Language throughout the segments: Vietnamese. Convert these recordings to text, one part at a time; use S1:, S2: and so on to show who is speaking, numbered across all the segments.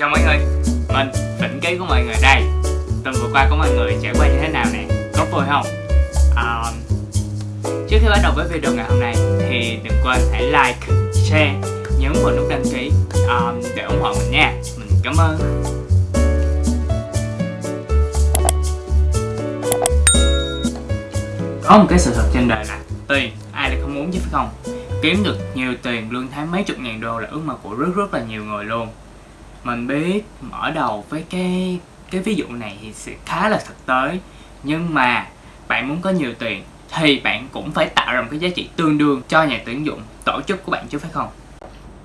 S1: Chào mọi người, mình Vĩnh Ký của mọi người đây. Tuần vừa qua của mọi người trải qua như thế nào nè, có vui không? À, trước khi bắt đầu với video ngày hôm nay thì đừng quên hãy like, share, nhấn vào nút đăng ký à, để ủng hộ mình nha. Mình cảm ơn. Có một cái sự thật trên đời là tiền ai lại không muốn chứ phải không? Kiếm được nhiều tiền lương tháng mấy chục ngàn đô là ước mơ của rất rất là nhiều người luôn. Mình biết mở đầu với cái cái ví dụ này thì sẽ khá là thực tế. Nhưng mà bạn muốn có nhiều tiền thì bạn cũng phải tạo ra một cái giá trị tương đương cho nhà tuyển dụng, tổ chức của bạn chứ phải không?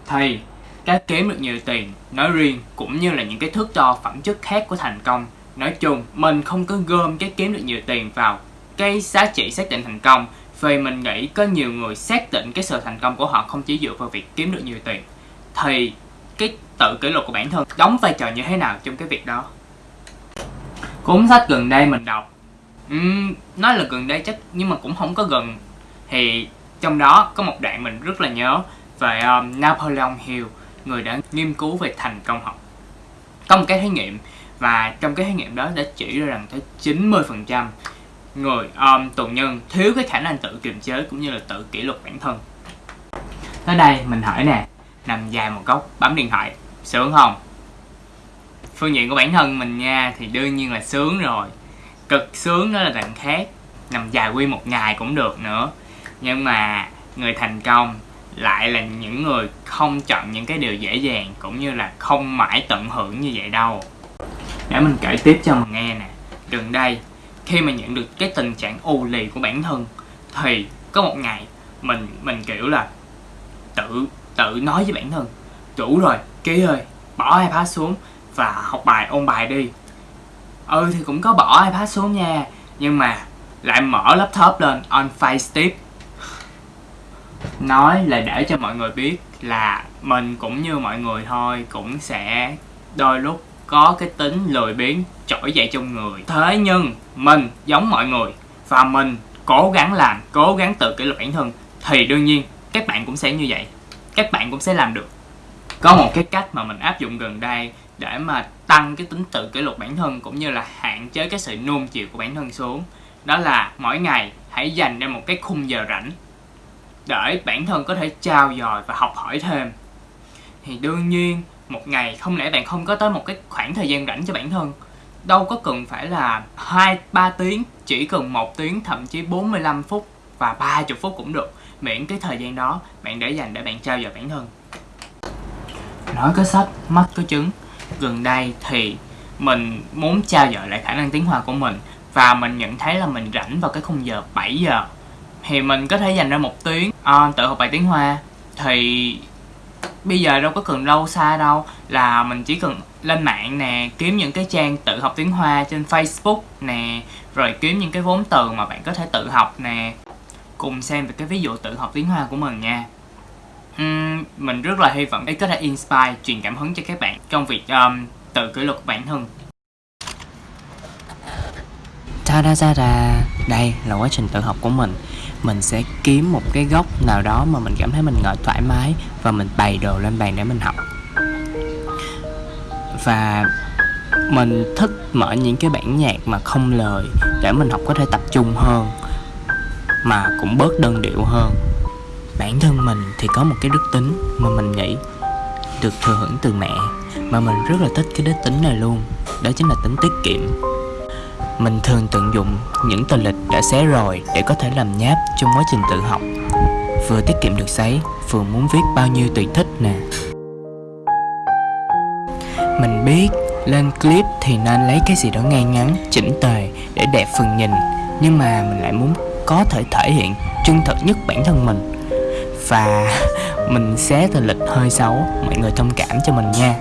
S1: Thì, cái kiếm được nhiều tiền nói riêng cũng như là những cái thước đo phẩm chất khác của thành công. Nói chung, mình không có gom cái kiếm được nhiều tiền vào cái giá trị xác định thành công, vì mình nghĩ có nhiều người xác định cái sự thành công của họ không chỉ dựa vào việc kiếm được nhiều tiền. Thì cái tự kỷ luật của bản thân đóng vai trò như thế nào trong cái việc đó? Cuốn sách gần đây mình đọc uhm, nói là gần đây chắc nhưng mà cũng không có gần. Thì trong đó có một đoạn mình rất là nhớ về um, Napoleon Hill người đã nghiên cứu về thành công học. Có một cái thí nghiệm và trong cái thí nghiệm đó đã chỉ ra rằng tới 90% người um, tù nhân thiếu cái khả năng tự kiềm chế cũng như là tự kỷ luật bản thân. Tới đây mình hỏi nè nằm dài một góc, bấm điện thoại. Sướng không? Phương diện của bản thân mình nha, thì đương nhiên là sướng rồi. Cực sướng đó là đằng khác, nằm dài quy một ngày cũng được nữa. Nhưng mà người thành công lại là những người không chọn những cái điều dễ dàng, cũng như là không mãi tận hưởng như vậy đâu. Để mình kể tiếp cho mình nghe nè. Gần đây, khi mà nhận được cái tình trạng ù lì của bản thân, thì có một ngày mình mình kiểu là tự tự nói với bản thân đủ rồi, ký ơi, bỏ ipad xuống và học bài, ôn bài đi. Ừ thì cũng có bỏ ipad xuống nha, nhưng mà lại mở laptop lên, on face tiếp nói là để cho mọi người biết là mình cũng như mọi người thôi, cũng sẽ đôi lúc có cái tính lười biếng, trỗi dậy trong người. Thế nhưng mình giống mọi người và mình cố gắng làm, cố gắng tự kỷ luật bản thân, thì đương nhiên các bạn cũng sẽ như vậy các bạn cũng sẽ làm được. Có một cái cách mà mình áp dụng gần đây để mà tăng cái tính tự kỷ luật bản thân cũng như là hạn chế cái sự nuông chiều của bản thân xuống, đó là mỗi ngày hãy dành ra một cái khung giờ rảnh để bản thân có thể trao dồi và học hỏi thêm. Thì đương nhiên, một ngày không lẽ bạn không có tới một cái khoảng thời gian rảnh cho bản thân, đâu có cần phải là hai, ba tiếng, chỉ cần một tiếng, thậm chí 45 phút và 30 phút cũng được miễn cái thời gian đó bạn để dành để bạn trao dồi bản thân. Nói có sách mắt có chứng. Gần đây thì mình muốn trao dồi lại khả năng tiếng hoa của mình và mình nhận thấy là mình rảnh vào cái khung giờ 7 giờ. Thì mình có thể dành ra một tiếng uh, tự học bài tiếng hoa. Thì bây giờ đâu có cần lâu xa đâu là mình chỉ cần lên mạng nè kiếm những cái trang tự học tiếng hoa trên facebook nè rồi kiếm những cái vốn từ mà bạn có thể tự học nè cùng xem về cái ví dụ tự học tiếng hoa của mình nha. Uhm, mình rất là hy vọng ấy có thể inspire truyền cảm hứng cho các bạn trong việc um, tự kỷ luật bản thân.
S2: Ta da da da đây là quá trình tự học của mình. Mình sẽ kiếm một cái góc nào đó mà mình cảm thấy mình ngồi thoải mái và mình bày đồ lên bàn để mình học. Và mình thích mở những cái bản nhạc mà không lời để mình học có thể tập trung hơn mà cũng bớt đơn điệu hơn. Bản thân mình thì có một cái đức tính mà mình nghĩ được thừa hưởng từ mẹ mà mình rất là thích cái đức tính này luôn đó chính là tính tiết kiệm. Mình thường tận dụng những tờ lịch đã xé rồi để có thể làm nháp trong quá trình tự học. Vừa tiết kiệm được giấy, vừa muốn viết bao nhiêu tùy thích nè. Mình biết lên clip thì nên lấy cái gì đó ngay ngắn, chỉnh tề để đẹp phần nhìn Nhưng mà mình lại muốn có thể thể hiện chân thật nhất bản thân mình. Và mình xé từ lịch hơi xấu, mọi người thông cảm cho mình nha.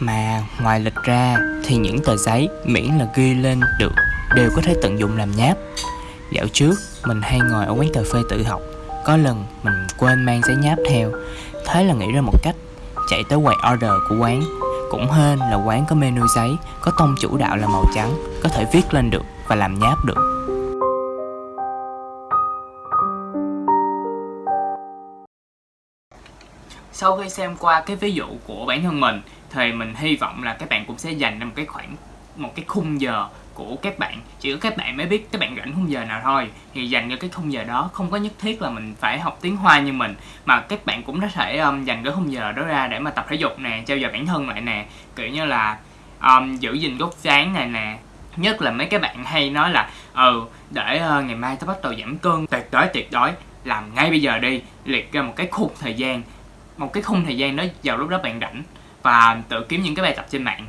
S2: Mà ngoài lịch ra thì những tờ giấy miễn là ghi lên được đều có thể tận dụng làm nháp. Dạo trước, mình hay ngồi ở quán cà phê tự học. Có lần mình quên mang giấy nháp theo. Thế là nghĩ ra một cách, Chạy tới quầy order của quán. Cũng hên là quán có menu giấy, Có tông chủ đạo là màu trắng, Có thể viết lên được và làm nháp được.
S1: Sau khi xem qua cái ví dụ của bản thân mình thì mình hy vọng là các bạn cũng sẽ dành ra một cái khoảng một cái khung giờ của các bạn. Chỉ có các bạn mới biết các bạn rảnh khung giờ nào thôi. Thì dành cho cái khung giờ đó không có nhất thiết là mình phải học tiếng hoa như mình mà các bạn cũng có thể um, dành cái khung giờ đó ra để mà tập thể dục nè trao dồi bản thân lại nè. Kiểu như là um, giữ gìn gốc dáng này nè. Nhất là mấy cái bạn hay nói là ừ để uh, ngày mai tao bắt đầu giảm cân. Tuyệt đối tuyệt đối. Làm ngay bây giờ đi. Liệt ra một cái khung thời gian. Một cái khung thời gian đó vào lúc đó bạn rảnh và tự kiếm những cái bài tập trên mạng.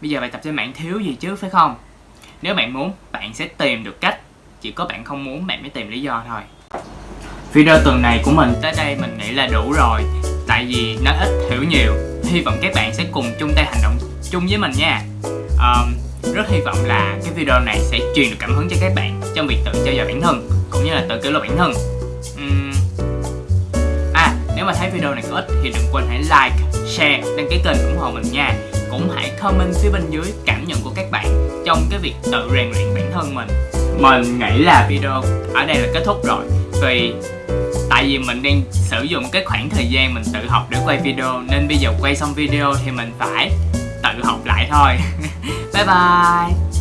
S1: Bây giờ bài tập trên mạng thiếu gì chứ phải không? Nếu bạn muốn bạn sẽ tìm được cách. Chỉ có bạn không muốn bạn mới tìm lý do thôi. Video tuần này của mình tới đây mình nghĩ là đủ rồi. Tại vì nó ít hiểu nhiều. Hy vọng các bạn sẽ cùng chung tay hành động chung với mình nha. Um, rất hy vọng là cái video này sẽ truyền được cảm hứng cho các bạn trong việc tự trao dồi bản thân cũng như là tự kỷ luật bản thân. Um, à nếu mà thấy video này có ích thì đừng quên hãy like share đăng ký kênh ủng hộ mình nha. Cũng hãy comment phía bên dưới cảm nhận của các bạn trong cái việc tự rèn luyện bản thân mình. Mình nghĩ là video ở đây là kết thúc rồi. Vì tại vì mình đang sử dụng cái khoảng thời gian mình tự học để quay video, nên bây giờ quay xong video thì mình phải tự học lại thôi. Bye bye.